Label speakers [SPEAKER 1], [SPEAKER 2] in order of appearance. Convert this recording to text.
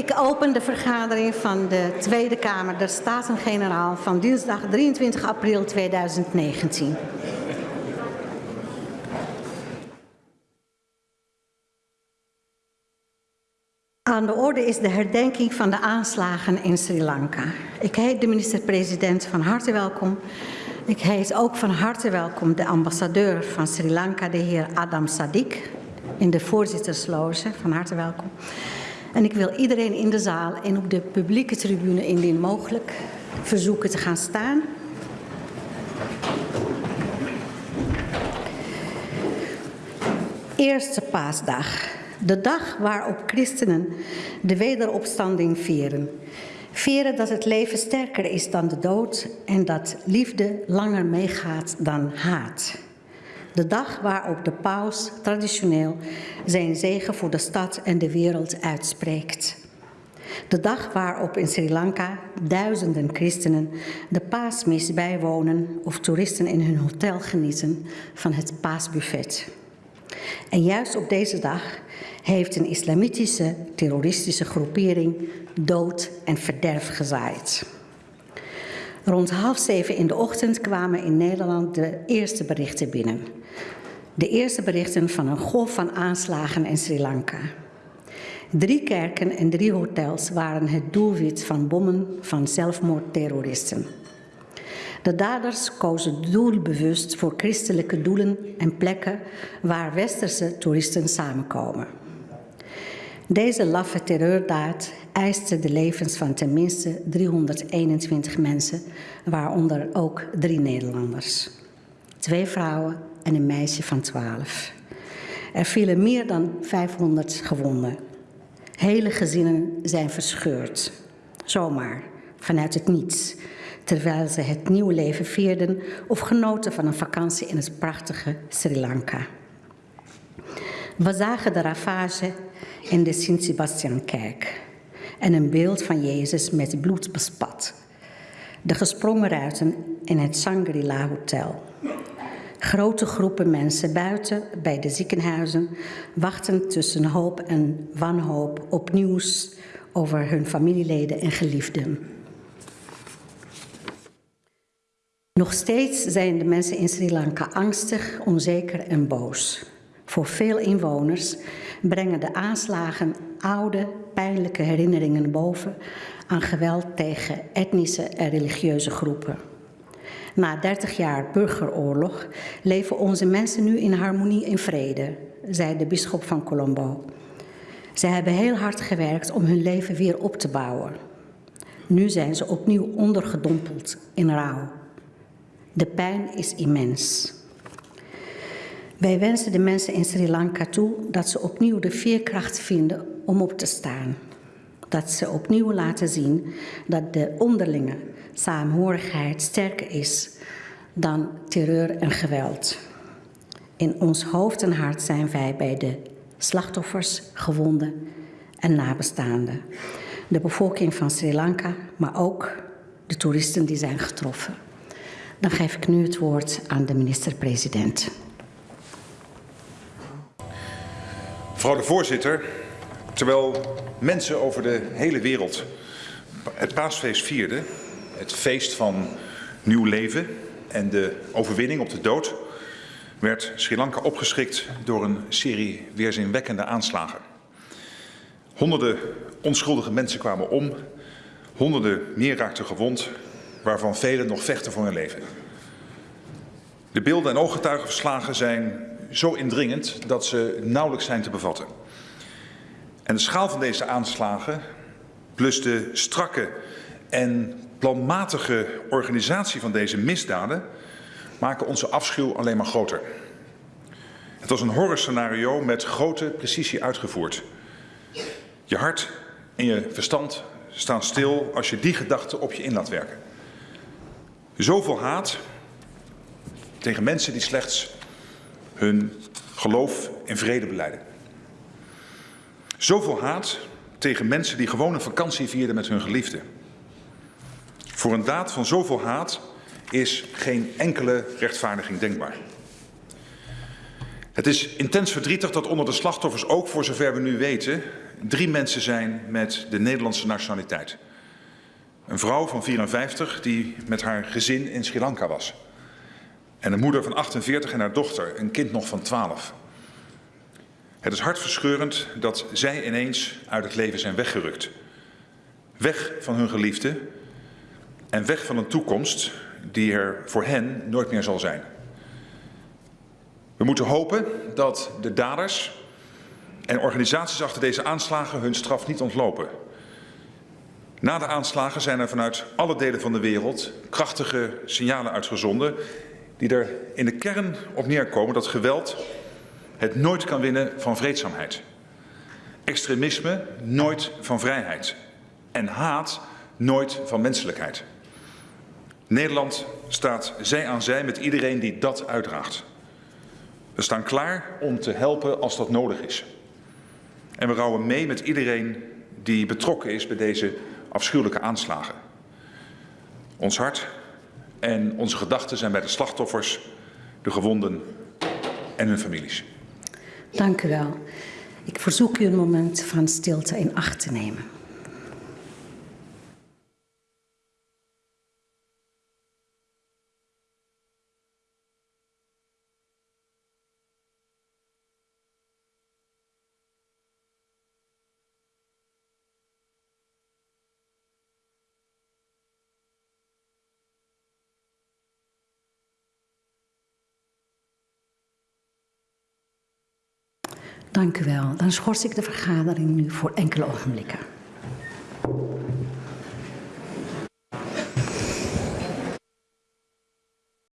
[SPEAKER 1] Ik open de vergadering van de Tweede Kamer der Staten-Generaal van dinsdag 23 april 2019. Aan de orde is de herdenking van de aanslagen in Sri Lanka. Ik heet de minister-president van harte welkom. Ik heet ook van harte welkom de ambassadeur van Sri Lanka, de heer Adam Sadik, in de voorzittersloge. Van harte welkom. En ik wil iedereen in de zaal en op de publieke tribune indien mogelijk verzoeken te gaan staan. Eerste paasdag. De dag waarop christenen de wederopstanding vieren. Vieren dat het leven sterker is dan de dood en dat liefde langer meegaat dan haat. De dag waarop de paus traditioneel zijn zegen voor de stad en de wereld uitspreekt. De dag waarop in Sri Lanka duizenden christenen de paasmis bijwonen of toeristen in hun hotel genieten van het paasbuffet. En juist op deze dag heeft een islamitische terroristische groepering dood en verderf gezaaid. Rond half zeven in de ochtend kwamen in Nederland de eerste berichten binnen. De eerste berichten van een golf van aanslagen in Sri Lanka. Drie kerken en drie hotels waren het doelwit van bommen van zelfmoordterroristen. De daders kozen doelbewust voor christelijke doelen en plekken waar westerse toeristen samenkomen. Deze laffe terreurdaad eiste de levens van tenminste 321 mensen, waaronder ook drie Nederlanders. Twee vrouwen en een meisje van 12. Er vielen meer dan 500 gewonden. Hele gezinnen zijn verscheurd. Zomaar, vanuit het niets, terwijl ze het nieuwe leven vierden of genoten van een vakantie in het prachtige Sri Lanka. We zagen de ravage in de Sint-Sebastiankerk en een beeld van Jezus met bloed bespat. De gesprongen ruiten in het Shangri-La Hotel. Grote groepen mensen buiten bij de ziekenhuizen wachten tussen hoop en wanhoop op nieuws over hun familieleden en geliefden. Nog steeds zijn de mensen in Sri Lanka angstig, onzeker en boos. Voor veel inwoners brengen de aanslagen oude, pijnlijke herinneringen boven aan geweld tegen etnische en religieuze groepen. Na 30 jaar burgeroorlog leven onze mensen nu in harmonie en vrede, zei de bisschop van Colombo. Ze hebben heel hard gewerkt om hun leven weer op te bouwen. Nu zijn ze opnieuw ondergedompeld in rouw. De pijn is immens. Wij wensen de mensen in Sri Lanka toe dat ze opnieuw de veerkracht vinden om op te staan. Dat ze opnieuw laten zien dat de onderlinge saamhorigheid sterker is dan terreur en geweld. In ons hoofd en hart zijn wij bij de slachtoffers, gewonden en nabestaanden. De bevolking van Sri Lanka, maar ook de toeristen die zijn getroffen. Dan geef ik nu het woord aan de minister-president.
[SPEAKER 2] Mevrouw de voorzitter, terwijl mensen over de hele wereld het paasfeest vierden, het feest van nieuw leven en de overwinning op de dood, werd Sri Lanka opgeschrikt door een serie weerzinwekkende aanslagen. Honderden onschuldige mensen kwamen om, honderden meer raakten gewond, waarvan velen nog vechten voor hun leven. De beelden en ooggetuigenverslagen zijn zo indringend dat ze nauwelijks zijn te bevatten. En de schaal van deze aanslagen, plus de strakke en planmatige organisatie van deze misdaden, maken onze afschuw alleen maar groter. Het was een horrorscenario met grote precisie uitgevoerd. Je hart en je verstand staan stil als je die gedachte op je in laat werken. Zoveel haat tegen mensen die slechts hun geloof en vrede beleiden. Zoveel haat tegen mensen die gewoon een vakantie vierden met hun geliefden. Voor een daad van zoveel haat is geen enkele rechtvaardiging denkbaar. Het is intens verdrietig dat onder de slachtoffers ook, voor zover we nu weten, drie mensen zijn met de Nederlandse nationaliteit. Een vrouw van 54 die met haar gezin in Sri Lanka was. En een moeder van 48 en haar dochter, een kind nog van 12. Het is hartverscheurend dat zij ineens uit het leven zijn weggerukt. Weg van hun geliefde en weg van een toekomst die er voor hen nooit meer zal zijn. We moeten hopen dat de daders en organisaties achter deze aanslagen hun straf niet ontlopen. Na de aanslagen zijn er vanuit alle delen van de wereld krachtige signalen uitgezonden die er in de kern op neerkomen dat geweld het nooit kan winnen van vreedzaamheid. Extremisme nooit van vrijheid. En haat nooit van menselijkheid. Nederland staat zij aan zij met iedereen die dat uitdraagt. We staan klaar om te helpen als dat nodig is. En we rouwen mee met iedereen die betrokken is bij deze afschuwelijke aanslagen. Ons hart en onze gedachten zijn bij de slachtoffers, de gewonden en hun families.
[SPEAKER 1] Dank u wel. Ik verzoek u een moment van stilte in acht te nemen. Dank u wel. Dan schors ik de vergadering nu voor enkele ogenblikken.